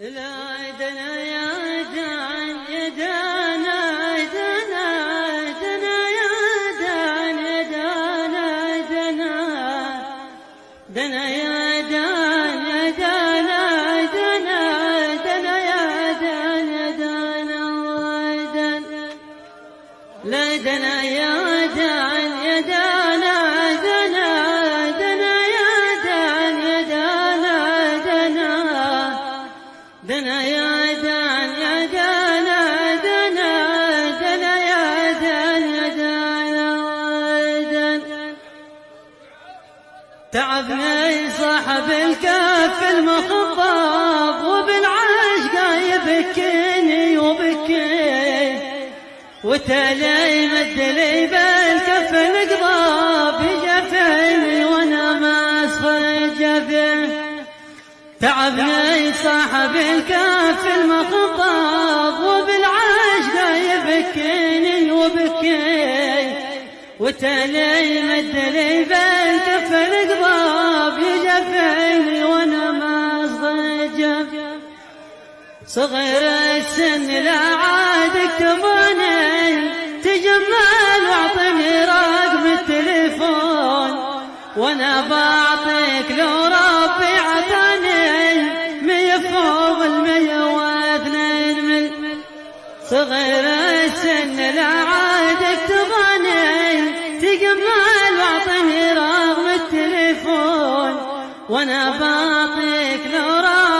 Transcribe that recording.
لا دنا يا دان يا دانا دانا دانا دانا دنا يا يا دنا يا يا تعبني صاحب الكف المخضب وبالعشق يبكيني وبكي. وتالي مد لي بالكف القضاب تعبني صاحب الكف المخضب وبالعشق يبكيني وبكي وتالي مد لي بالكف القضاب يجفيني وأنا ما صجف صغير السن لا عاد اكتبوني تجمل واعطني رقم التليفون. وأنا بعطيك صغير السن لا عاد اكتباني تجمل واعطني رقم التليفون وأنا بعطيك لو ربي